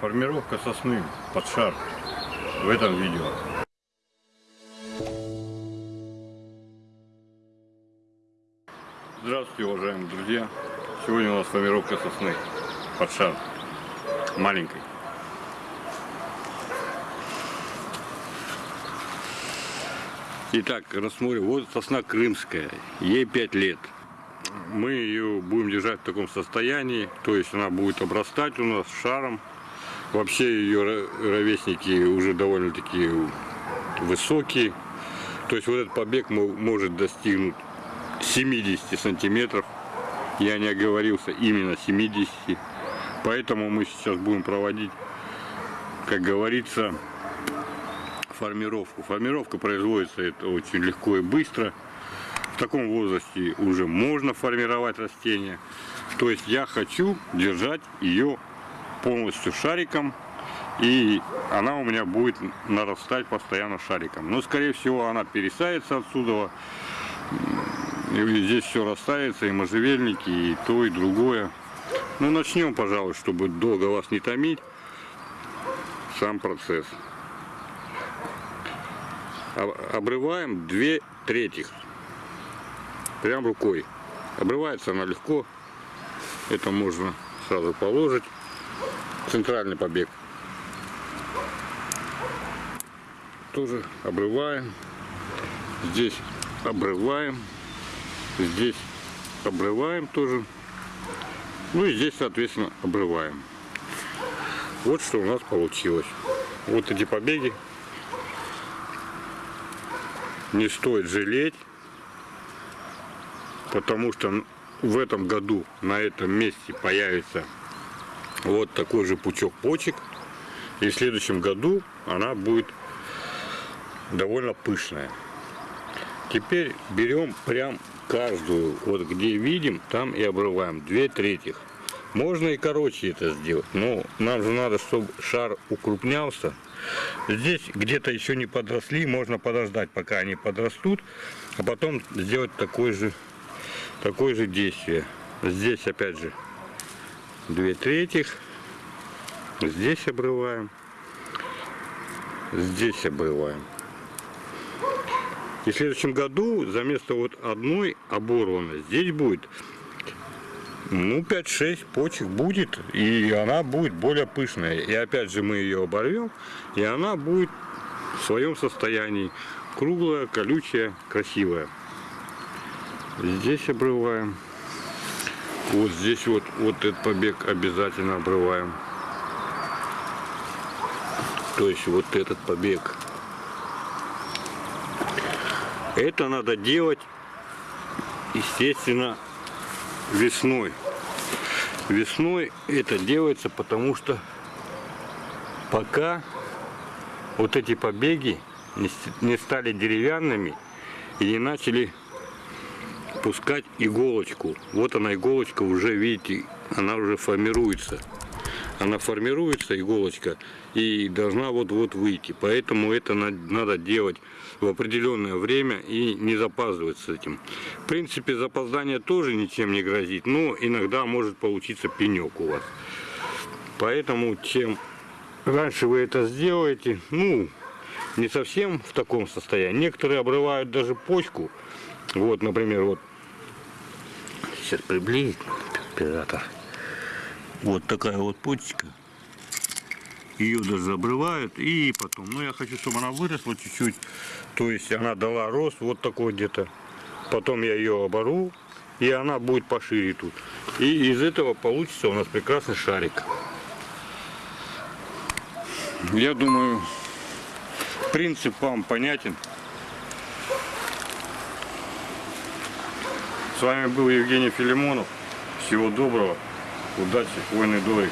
Формировка сосны под шар в этом видео. Здравствуйте, уважаемые друзья! Сегодня у нас формировка сосны под шар маленькой. Итак, рассмотрим. Вот сосна крымская, ей 5 лет. Мы ее будем держать в таком состоянии, то есть она будет обрастать у нас шаром. Вообще ее ровесники уже довольно-таки высокие. То есть вот этот побег может достигнуть 70 сантиметров. Я не оговорился, именно 70. Поэтому мы сейчас будем проводить, как говорится, формировку. Формировка производится это очень легко и быстро. В таком возрасте уже можно формировать растения. То есть я хочу держать ее полностью шариком. И она у меня будет нарастать постоянно шариком. Но скорее всего она пересается отсюда. И здесь все растается, и можжевельники, и то, и другое. Ну начнем, пожалуй, чтобы долго вас не томить. Сам процесс обрываем две третьих прям рукой обрывается она легко это можно сразу положить центральный побег. Тоже обрываем. Здесь обрываем. Здесь обрываем тоже. Ну и здесь соответственно обрываем. Вот что у нас получилось. Вот эти побеги. Не стоит жалеть, потому что в этом году на этом месте появится вот такой же пучок почек. И в следующем году она будет довольно пышная. Теперь берем прям каждую, вот где видим, там и обрываем. Две третьих. Можно и короче это сделать, но нам же надо, чтобы шар укрупнялся. Здесь где-то еще не подросли, можно подождать, пока они подрастут, а потом сделать такое же, такое же действие. Здесь опять же две третьих, здесь обрываем, здесь обрываем. И в следующем году за место вот одной оборванной здесь будет ну 5-6 почек будет и она будет более пышная. И опять же мы ее оборвем и она будет в своем состоянии. Круглая колючая красивая. Здесь обрываем вот здесь вот вот этот побег обязательно обрываем то есть вот этот побег это надо делать естественно весной. Весной это делается, потому что пока вот эти побеги не стали деревянными и не начали пускать иголочку. Вот она иголочка уже, видите, она уже формируется. Она формируется, иголочка, и должна вот-вот выйти. Поэтому это надо делать в определенное время и не запаздывать с этим. В принципе, запоздание тоже ничем не грозит, но иногда может получиться пенек у вас. Поэтому, чем раньше вы это сделаете, ну, не совсем в таком состоянии. Некоторые обрывают даже почку. Вот, например, вот, сейчас приблизить оператор. Вот такая вот почечка ее даже обрывают и потом. Ну я хочу чтобы она выросла чуть-чуть. То есть она дала рост вот такой где-то. Потом я ее обору и она будет пошире тут. И из этого получится у нас прекрасный шарик. Я думаю принцип вам понятен с вами был Евгений Филимонов. Всего доброго удачи войны дорог